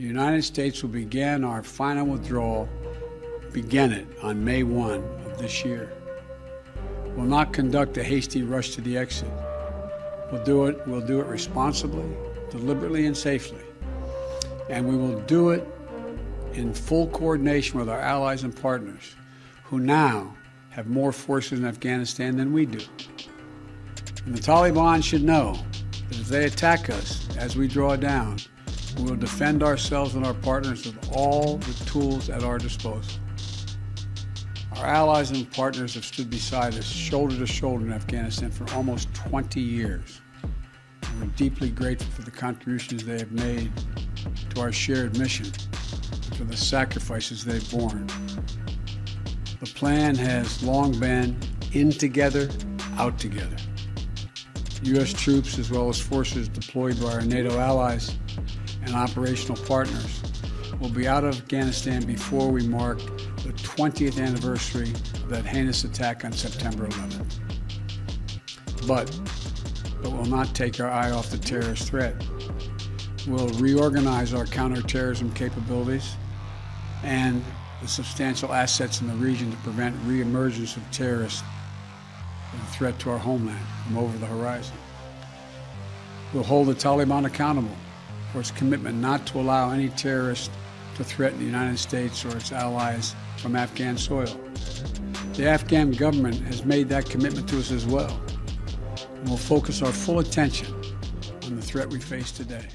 The United States will begin our final withdrawal, begin it on May 1 of this year. We'll not conduct a hasty rush to the exit. We'll do it, we'll do it responsibly, deliberately, and safely. And we will do it in full coordination with our allies and partners who now have more forces in Afghanistan than we do. And the Taliban should know that if they attack us as we draw down, we will defend ourselves and our partners with all the tools at our disposal. Our allies and partners have stood beside us shoulder to shoulder in Afghanistan for almost 20 years. We're deeply grateful for the contributions they have made to our shared mission and for the sacrifices they've borne. The plan has long been in together, out together. U.S. troops, as well as forces deployed by our NATO allies and operational partners, will be out of Afghanistan before we mark the 20th anniversary of that heinous attack on September 11th. But it will not take our eye off the terrorist threat. We'll reorganize our counterterrorism capabilities and the substantial assets in the region to prevent reemergence of terrorists and threat to our homeland from over the horizon. We'll hold the Taliban accountable for its commitment not to allow any terrorist to threaten the United States or its allies from Afghan soil. The Afghan government has made that commitment to us as well. And we'll focus our full attention on the threat we face today.